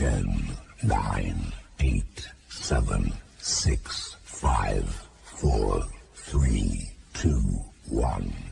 9 8 7 6 5 4 3 2 1